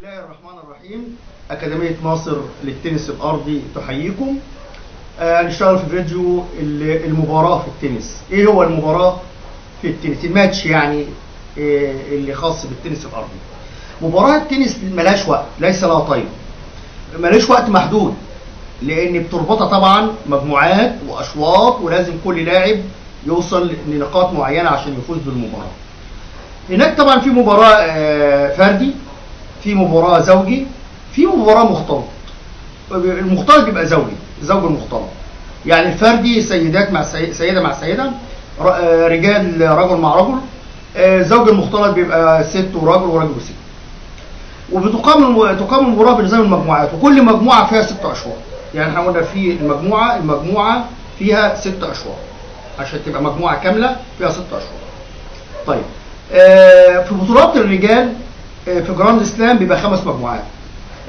بسم الله الرحمن الرحيم أكاديمية ناصر للتنس الأرضي تحييكم هنشتغل في فيديو ال- المباراة في التنس. إيه هو المباراة في التنس؟ الماتش يعني آه، اللي خاص بالتنس الأرضي مباراة التنس ملهاش وقت ليس لها طيب ملهاش وقت محدود لأن بتربطها طبعا مجموعات وأشواط ولازم كل لاعب يوصل لنقاط معينة عشان يفوز بالمباراة. هناك طبعا في مباراة آه، فردي. في مباراة زوجي في مباراة مختلط المختلط بيبقى زوجي زوج المختلط. يعني الفردي سيدات مع سي... سيدة مع سيدة آه، رجال رجل مع رجل آه، زوج المختلط بيبقى ست وراجل وراجل وست. وبتقام. تقام المباراة بنظام المجموعات وكل مجموعة فيها ست أشواط. يعني إحنا قلنا في المجموعة المجموعة فيها ست أشواط. عشان تبقى مجموعة كاملة فيها ست أشواط. طيب آه، في بطولات الرجال في جراند سلام بيبقى خمس مجموعات.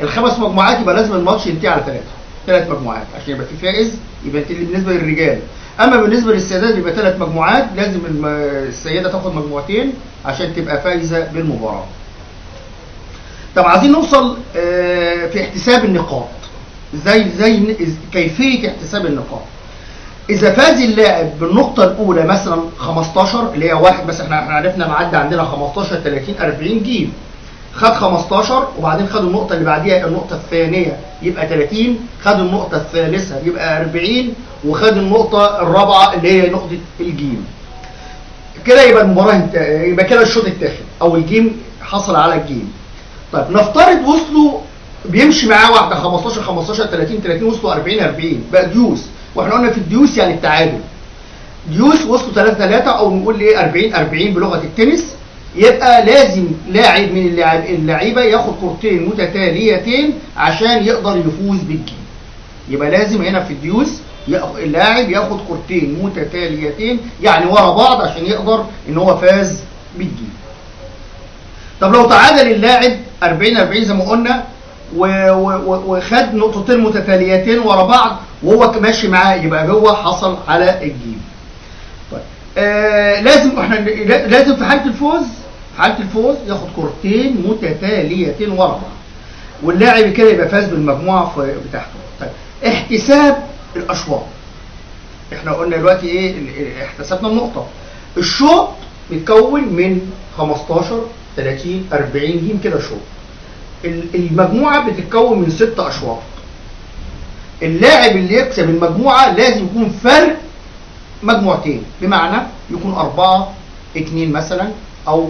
الخمس مجموعات يبقى لازم الماتش ينتهي على ثلاثة ثلاث مجموعات. عشان يبقى في فائز يبقى بالنسبة للرجال. أما بالنسبة للسيدات يبقى ثلاث مجموعات. لازم السيدة تاخد مجموعتين عشان تبقى فايزة بالمباراة. طب عايزين نوصل آه، في احتساب النقاط. ن- إز- كيفية احتساب النقاط. إذا فاز اللاعب بالنقطة الأولى مثلا 15 اللي هي واحد بس إحنا إحنا عرفنا معدي عندنا 15 30 40 game خد 15 وبعدين خد النقطة اللي بعديها النقطة الثانية يبقى 30 خد النقطة الثالثة يبقى 40 وخد النقطة الرابعة اللي هي نقطة ال game. كده يبقى المباراة انت... يبقى كده الشوط اتاخد أو ال game حصل على ال game. طيب نفترض وصلوا بيمشي معاه واحدة 15 15 30 30 وصلوا 40 40 بقى deuce. وإحنا قلنا في ال deuce يعني التعادل. deuce وصلوا 3 3 أو نقول إيه 40 40 بلغة التنس. يبقى لازم لاعب من اللعيبة ياخد كورتين متتاليتين عشان يقدر يفوز بال game. يبقى لازم هنا في ال deuce اللاعب ياخد كورتين متتاليتين يعني ورا بعض عشان يقدر إن هو فاز بال game. طب لو تعادل اللاعب 40 40 زي ما قلنا وخد نقطتين متتاليتين ورا بعض وهو ماشي معاه يبقى هو حصل على ال game. طيب آه لازم إحنا لا- لازم في حالة الفوز؟ حاله الفوز؟ ياخد كورتين متتاليتين ورا بعض. واللاعب كده يبقى فاز بالمجموعة بتاعته. طيب احتساب الأشواط. إحنا قلنا دلوقتي إيه؟ احتسبنا النقطة. الشوط بيتكون من 15 30 40 جيم كده شوط. ال- المجموعة بتتكون من ست أشواط. اللاعب اللي يكسب المجموعة لازم يكون فرق مجموعتين. بمعنى يكون أربعة اتنين مثلا أو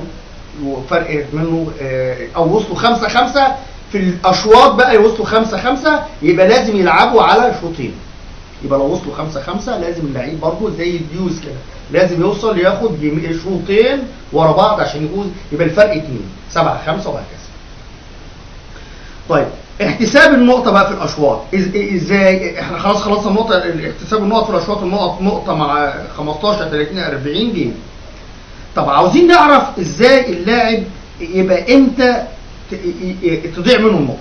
فرق منه آه، أو وصلوا خمسة خمسة. في الأشواط بقى يوصلوا خمسة خمسة يبقى لازم يلعبوا على شوطين. يبقى لو وصلوا خمسة خمسة لازم اللعيب برضه زي ال deuce كده لازم يوصل ياخد شوطين ورا بعض عشان يفوز. يبقى الفرق اتنين سبعة خمسة وهكذا طيب احتساب النقطة بقى في الأشواط. إزاي؟ إحنا خلاص خلصنا النقطة احتساب النقط في الأشواط النقط نقطة مع 15 30 40 game. طب عاوزين نعرف إزاي اللاعب يبقى إمتى تضيع منه النقطة.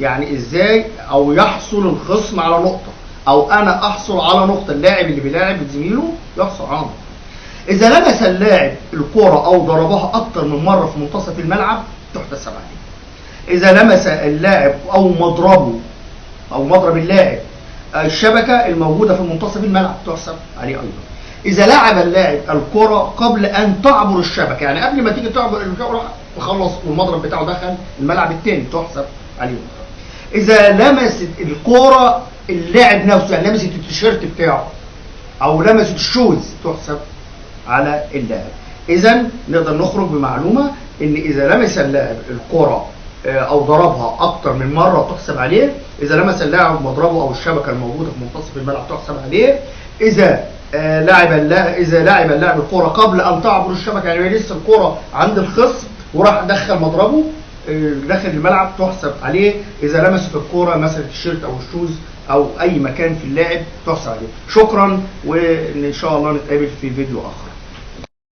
يعني إزاي أو يحصل الخصم على نقطة. أو أنا احصل على نقطة اللاعب اللي بيلاعب زميله يحصل على نقطة. اذا لمس اللاعب الكرة أو ضربها أكتر من مرة في منتصف الملعب تحتسب عليه. اذا لمس اللاعب أو مضربه أو مضرب اللاعب الشبكة الموجودة في منتصف الملعب تحسب عليه أيضا. إذا لعب اللاعب الكرة قبل أن تعبر الشبكة يعني قبل ما تيجي تعبر الكره وخلص والمضرب بتاعه دخل الملعب الثاني تحسب عليه. إذا لمست الكرة اللاعب نفسه يعني لمست التيشيرت بتاعه أو لمست الشوز تحسب على اللاعب. اذا نقدر نخرج بمعلومة إن إذا لمس اللاعب الكرة آه، أو ضربها أكتر من مرة تحسب عليه. إذا لمس اللاعب مضربه أو الشبكة الموجودة في منتصف الملعب تحسب عليه. إذا لعب اللاعب إذا لعب اللاعب الكره قبل أن تعبر الشبكة يعني لسه الكره عند الخصم وراح دخل مضربه آه، داخل الملعب تحسب عليه إذا لمست الكره مثلا التيشيرت أو الشوز أو أي مكان في اللاعب تحسب عليه. شكرا وإن شاء الله نتقابل في فيديو آخر.